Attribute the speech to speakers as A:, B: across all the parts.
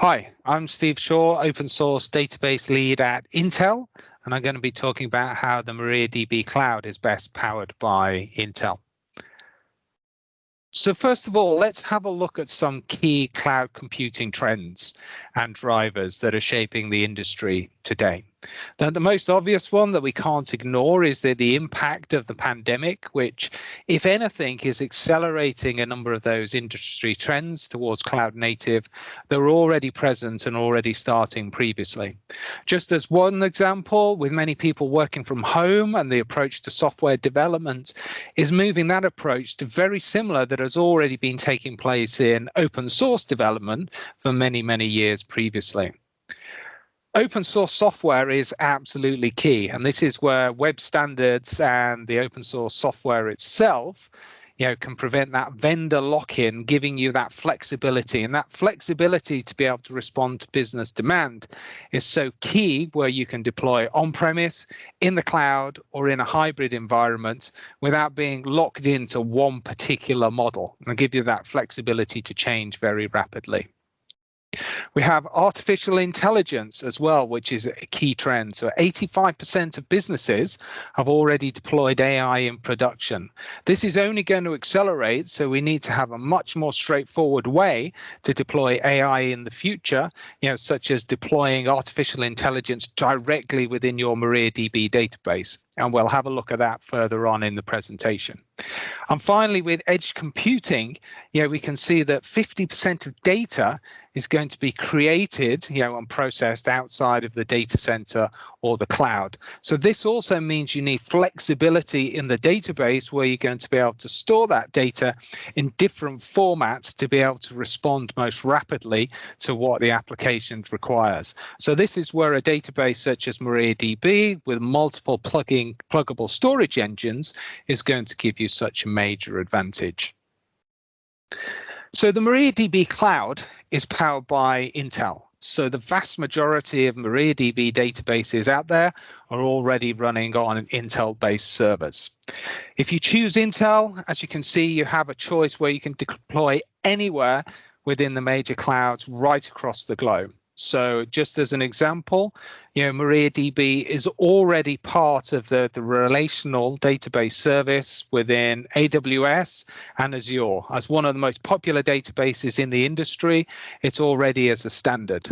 A: Hi, I'm Steve Shaw, open source database lead at Intel, and I'm going to be talking about how the MariaDB cloud is best powered by Intel. So first of all, let's have a look at some key cloud computing trends and drivers that are shaping the industry today. Now, the most obvious one that we can't ignore is the, the impact of the pandemic, which, if anything, is accelerating a number of those industry trends towards cloud native that were already present and already starting previously. Just as one example, with many people working from home and the approach to software development is moving that approach to very similar that has already been taking place in open source development for many, many years previously open source software is absolutely key and this is where web standards and the open source software itself you know can prevent that vendor lock-in giving you that flexibility. And that flexibility to be able to respond to business demand is so key where you can deploy on-premise in the cloud or in a hybrid environment without being locked into one particular model. And give you that flexibility to change very rapidly we have artificial intelligence as well, which is a key trend. So 85% of businesses have already deployed AI in production. This is only going to accelerate, so we need to have a much more straightforward way to deploy AI in the future, you know, such as deploying artificial intelligence directly within your MariaDB database. And we'll have a look at that further on in the presentation. And finally, with edge computing, you know, we can see that 50% of data is going to be created, you know, and processed outside of the data center or the cloud. So this also means you need flexibility in the database where you're going to be able to store that data in different formats to be able to respond most rapidly to what the application requires. So this is where a database such as MariaDB with multiple plugging pluggable storage engines is going to give you such a major advantage. So the MariaDB cloud is powered by Intel. So the vast majority of MariaDB databases out there are already running on Intel-based servers. If you choose Intel, as you can see, you have a choice where you can deploy anywhere within the major clouds right across the globe. So just as an example, you know, MariaDB is already part of the, the relational database service within AWS and Azure. As one of the most popular databases in the industry, it's already as a standard.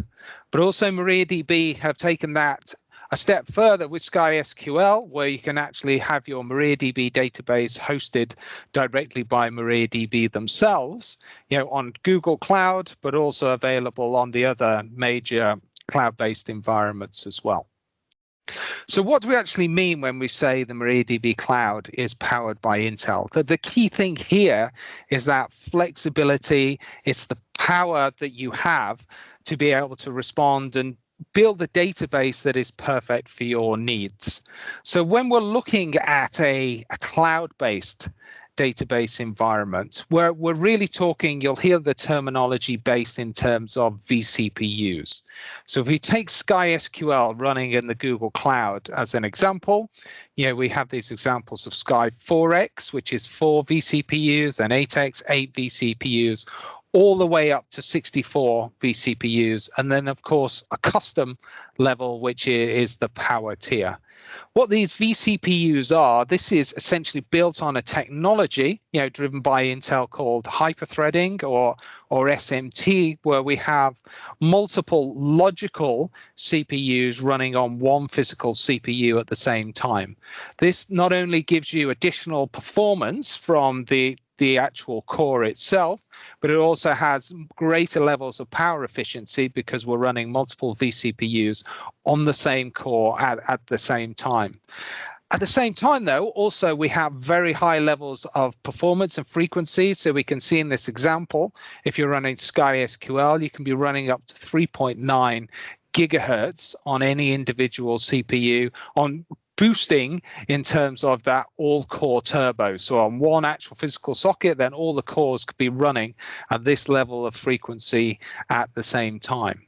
A: But also MariaDB have taken that a step further with SkySQL, where you can actually have your MariaDB database hosted directly by MariaDB themselves, you know, on Google Cloud, but also available on the other major cloud-based environments as well. So what do we actually mean when we say the MariaDB cloud is powered by Intel? The, the key thing here is that flexibility, it's the power that you have to be able to respond and build a database that is perfect for your needs. So when we're looking at a, a cloud-based database environment, where we're really talking, you'll hear the terminology based in terms of vCPUs. So if we take SkySQL running in the Google Cloud as an example, you know, we have these examples of Sky 4X, which is four vCPUs, and 8X, eight vCPUs, all the way up to 64 vCPUs, and then of course a custom level, which is the power tier. What these vCPUs are, this is essentially built on a technology, you know, driven by Intel called hyperthreading or or SMT, where we have multiple logical CPUs running on one physical CPU at the same time. This not only gives you additional performance from the the actual core itself, but it also has greater levels of power efficiency because we're running multiple vCPUs on the same core at, at the same time. At the same time, though, also we have very high levels of performance and frequency. So we can see in this example, if you're running SkySQL, you can be running up to 3.9 gigahertz on any individual CPU on boosting in terms of that all core turbo. So on one actual physical socket, then all the cores could be running at this level of frequency at the same time.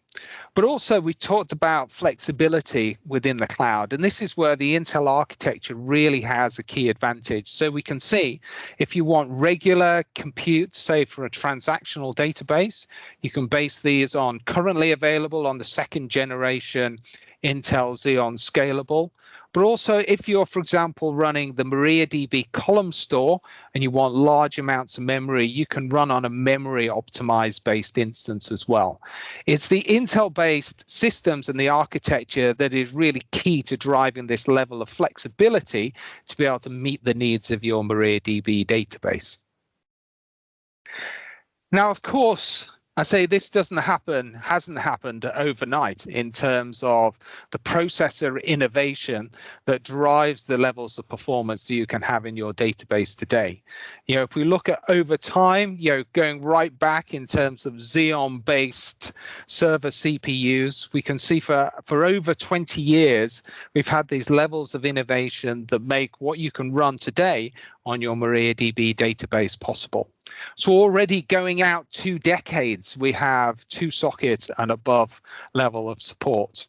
A: But also we talked about flexibility within the cloud, and this is where the Intel architecture really has a key advantage. So we can see if you want regular compute, say for a transactional database, you can base these on currently available on the second generation Intel Xeon Scalable. But also if you're, for example, running the MariaDB column store and you want large amounts of memory, you can run on a memory optimized based instance as well. It's the Intel based systems and the architecture that is really key to driving this level of flexibility to be able to meet the needs of your MariaDB database. Now, of course, I say this doesn't happen, hasn't happened overnight in terms of the processor innovation that drives the levels of performance that you can have in your database today. You know, if we look at over time, you know, going right back in terms of Xeon based server CPUs, we can see for, for over 20 years, we've had these levels of innovation that make what you can run today on your MariaDB database possible. So already going out two decades, we have two sockets and above level of support.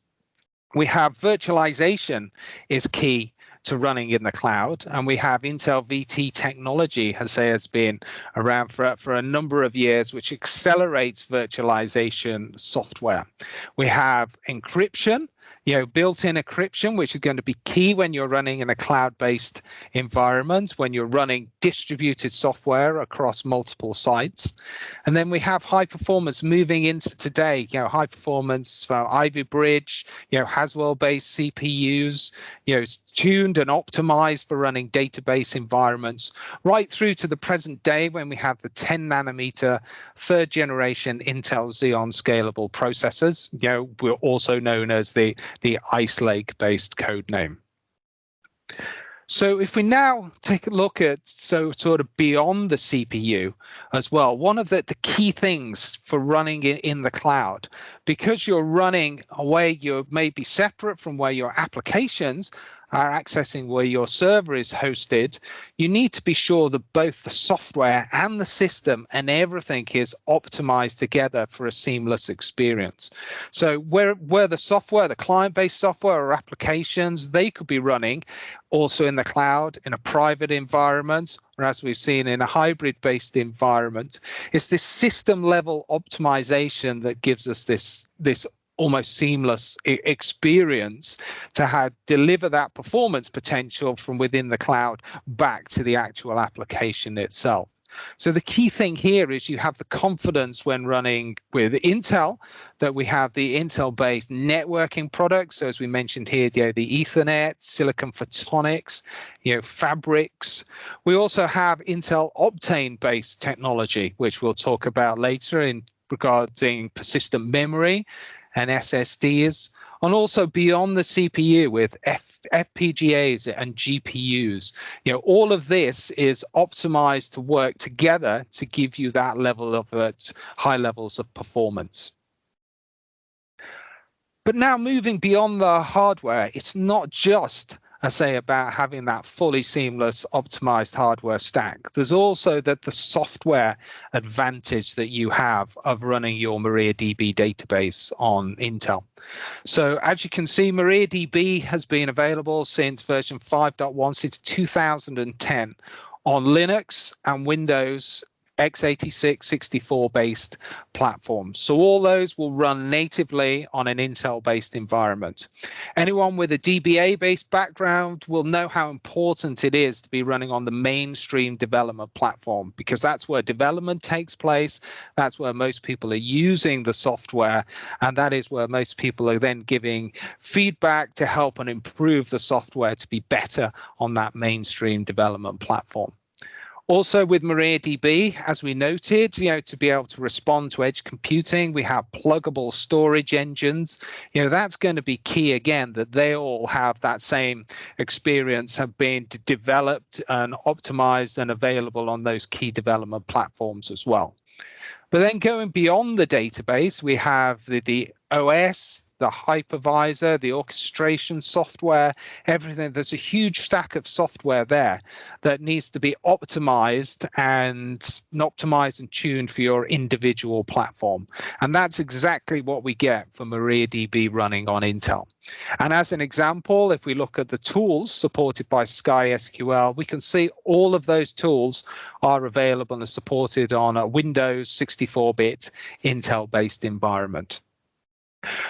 A: We have virtualization is key to running in the cloud. And we have Intel VT technology, has say has been around for, for a number of years, which accelerates virtualization software. We have encryption, you know, built-in encryption, which is going to be key when you're running in a cloud-based environment, when you're running distributed software across multiple sites. And then we have high performance moving into today, you know, high performance for Ivy Bridge, you know, Haswell-based CPUs, you know, tuned and optimized for running database environments, right through to the present day when we have the 10 nanometer third generation Intel Xeon scalable processors. You know, we're also known as the the Ice Lake based code name. So if we now take a look at so sort of beyond the CPU as well, one of the, the key things for running in, in the cloud, because you're running away, you may be separate from where your applications are accessing where your server is hosted, you need to be sure that both the software and the system and everything is optimized together for a seamless experience. So where, where the software, the client-based software or applications, they could be running also in the cloud, in a private environment, or as we've seen in a hybrid based environment, it's this system level optimization that gives us this, this almost seamless experience to have deliver that performance potential from within the cloud back to the actual application itself. So the key thing here is you have the confidence when running with Intel that we have the Intel-based networking products. So as we mentioned here, you know, the Ethernet, Silicon Photonics, you know, fabrics. We also have Intel Optane-based technology, which we'll talk about later in regarding persistent memory and SSDs, and also beyond the CPU with F, FPGAs and GPUs. You know, all of this is optimized to work together to give you that level of uh, high levels of performance. But now moving beyond the hardware, it's not just I say about having that fully seamless optimized hardware stack. There's also that the software advantage that you have of running your MariaDB database on Intel. So as you can see, MariaDB has been available since version 5.1 since 2010 on Linux and Windows x86 64 based platforms. So all those will run natively on an Intel based environment. Anyone with a DBA based background will know how important it is to be running on the mainstream development platform because that's where development takes place. That's where most people are using the software. And that is where most people are then giving feedback to help and improve the software to be better on that mainstream development platform. Also with MariaDB, as we noted, you know, to be able to respond to edge computing, we have pluggable storage engines. You know, that's going to be key again, that they all have that same experience, have been developed and optimized and available on those key development platforms as well. But then going beyond the database, we have the, the OS, the hypervisor, the orchestration software, everything. There's a huge stack of software there that needs to be optimized and optimized and tuned for your individual platform. And that's exactly what we get for MariaDB running on Intel. And as an example, if we look at the tools supported by Sky SQL, we can see all of those tools are available and supported on a Windows 64-bit Intel-based environment.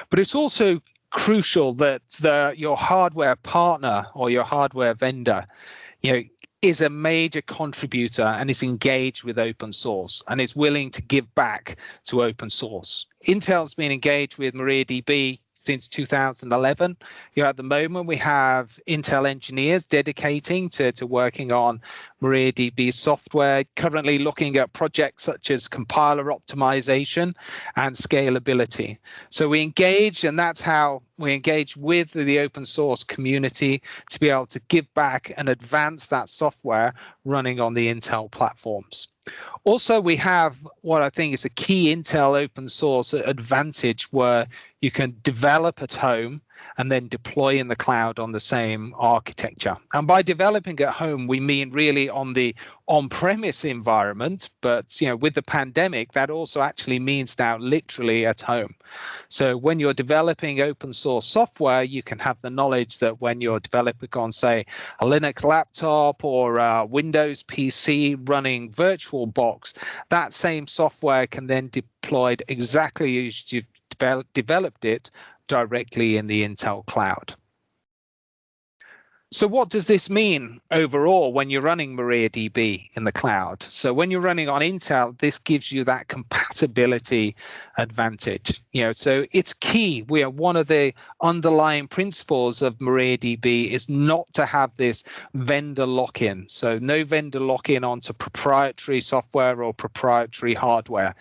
A: But it's also crucial that the, your hardware partner or your hardware vendor, you know, is a major contributor and is engaged with open source and is willing to give back to open source. Intel's been engaged with MariaDB since 2011. You know, at the moment, we have Intel engineers dedicating to, to working on MariaDB software, currently looking at projects such as compiler optimization and scalability. So we engage, and that's how we engage with the open source community to be able to give back and advance that software running on the Intel platforms. Also, we have what I think is a key Intel open source advantage where you can develop at home and then deploy in the cloud on the same architecture. And by developing at home, we mean really on the on-premise environment, but you know, with the pandemic, that also actually means now literally at home. So when you're developing open source software, you can have the knowledge that when you're developing on, say, a Linux laptop or a Windows PC running VirtualBox, that same software can then deployed exactly as you've developed it directly in the Intel cloud. So what does this mean overall when you're running MariaDB in the cloud? So when you're running on Intel, this gives you that compatibility advantage. You know, so it's key. We are one of the underlying principles of MariaDB is not to have this vendor lock-in. So no vendor lock-in onto proprietary software or proprietary hardware.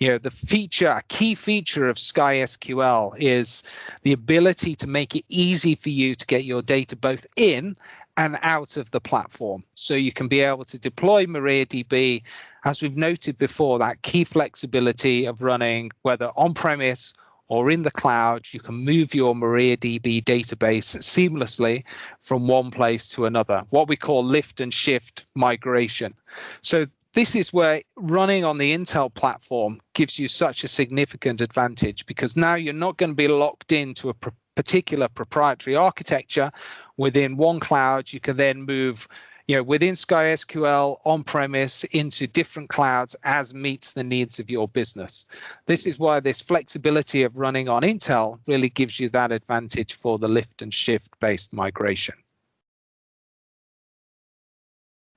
A: You know, the feature, a key feature of Sky SQL is the ability to make it easy for you to get your data both in in and out of the platform. So you can be able to deploy MariaDB, as we've noted before, that key flexibility of running whether on-premise or in the cloud, you can move your MariaDB database seamlessly from one place to another, what we call lift and shift migration. So this is where running on the Intel platform gives you such a significant advantage because now you're not going to be locked into a particular proprietary architecture within one cloud. You can then move you know, within Sky SQL on premise into different clouds as meets the needs of your business. This is why this flexibility of running on Intel really gives you that advantage for the lift and shift based migration.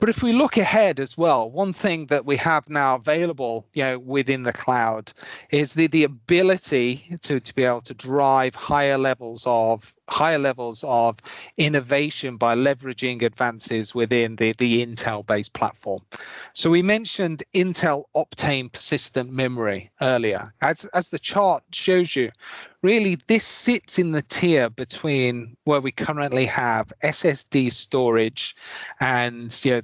A: But if we look ahead as well, one thing that we have now available, you know, within the cloud is the, the ability to, to be able to drive higher levels of higher levels of innovation by leveraging advances within the, the Intel-based platform. So we mentioned Intel Optane persistent memory earlier. As, as the chart shows you, really this sits in the tier between where we currently have SSD storage and you know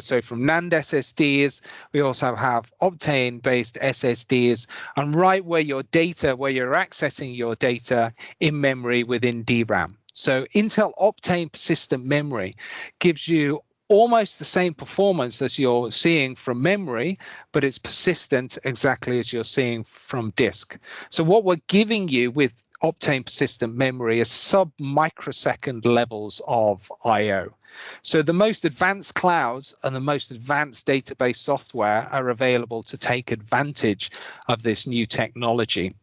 A: so from NAND SSDs, we also have Optane-based SSDs, and right where your data, where you're accessing your data in memory within DRAM. So Intel Optane persistent memory gives you almost the same performance as you're seeing from memory, but it's persistent exactly as you're seeing from disk. So what we're giving you with Optane persistent memory is sub microsecond levels of I.O. So the most advanced clouds and the most advanced database software are available to take advantage of this new technology.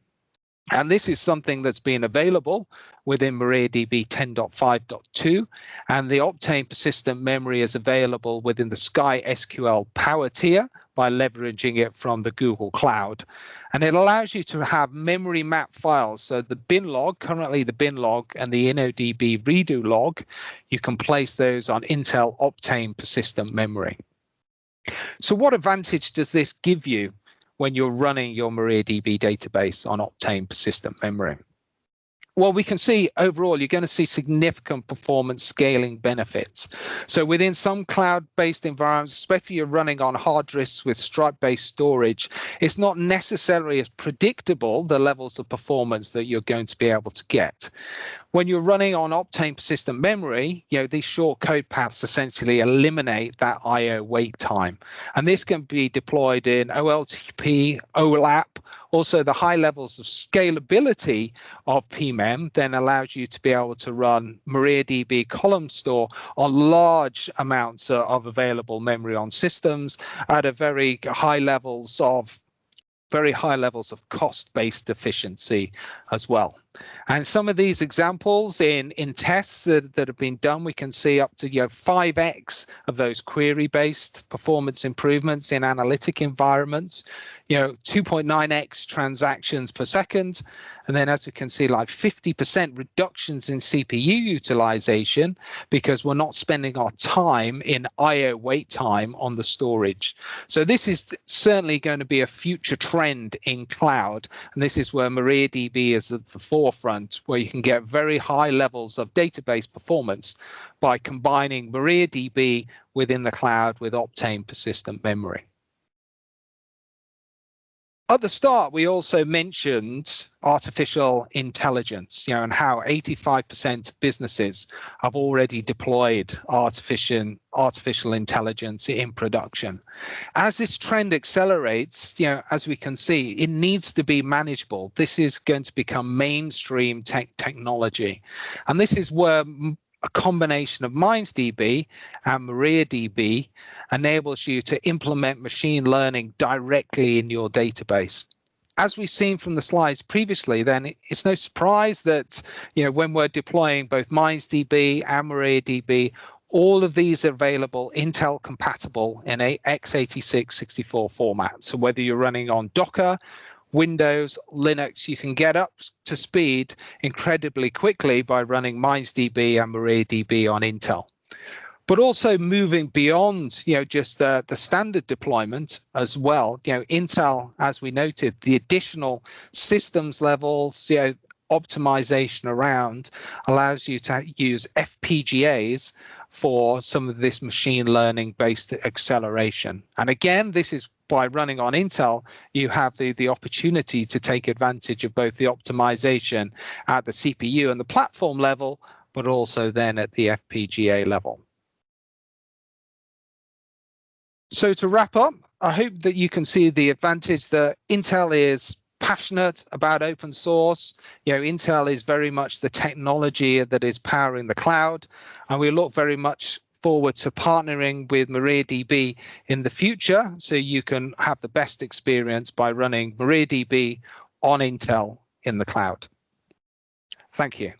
A: And this is something that's been available within MariaDB 10.5.2, and the Optane persistent memory is available within the Sky SQL Power tier by leveraging it from the Google Cloud. And it allows you to have memory map files. So the bin log, currently the bin log and the InnoDB redo log, you can place those on Intel Optane persistent memory. So what advantage does this give you when you're running your MariaDB database on Optane persistent memory. well, we can see overall you're going to see significant performance scaling benefits. So within some cloud-based environments, especially if you're running on hard disks with Stripe-based storage, it's not necessarily as predictable the levels of performance that you're going to be able to get. When you're running on Optane persistent memory, you know, these short code paths essentially eliminate that IO wait time. And this can be deployed in OLTP, OLAP, also, the high levels of scalability of PMEM then allows you to be able to run MariaDB column store on large amounts of available memory on systems at a very high levels of very high levels of cost-based efficiency as well. And some of these examples in, in tests that, that have been done, we can see up to you know, 5x of those query-based performance improvements in analytic environments, you know, 2.9x transactions per second, and then as we can see, like 50% reductions in CPU utilization because we're not spending our time in IO wait time on the storage. So this is certainly going to be a future trend in cloud. And this is where MariaDB is at the forefront, where you can get very high levels of database performance by combining MariaDB within the cloud with Optane persistent memory. At the start, we also mentioned artificial intelligence, you know, and how 85% of businesses have already deployed artificial artificial intelligence in production. As this trend accelerates, you know, as we can see, it needs to be manageable. This is going to become mainstream tech technology, and this is where a combination of MindsDB and MariaDB enables you to implement machine learning directly in your database. As we've seen from the slides previously, then it's no surprise that you know when we're deploying both MindsDB and MariaDB, all of these are available Intel compatible in a x86 64 format. So whether you're running on Docker Windows, Linux, you can get up to speed incredibly quickly by running MindsDB and MariaDB on Intel. But also moving beyond, you know, just the, the standard deployment as well. You know, Intel, as we noted, the additional systems levels, you know, optimization around allows you to use FPGAs for some of this machine learning based acceleration. And again, this is by running on Intel, you have the, the opportunity to take advantage of both the optimization at the CPU and the platform level, but also then at the FPGA level. So to wrap up, I hope that you can see the advantage that Intel is passionate about open source. You know, Intel is very much the technology that is powering the cloud, and we look very much forward to partnering with MariaDB in the future so you can have the best experience by running MariaDB on Intel in the cloud. Thank you.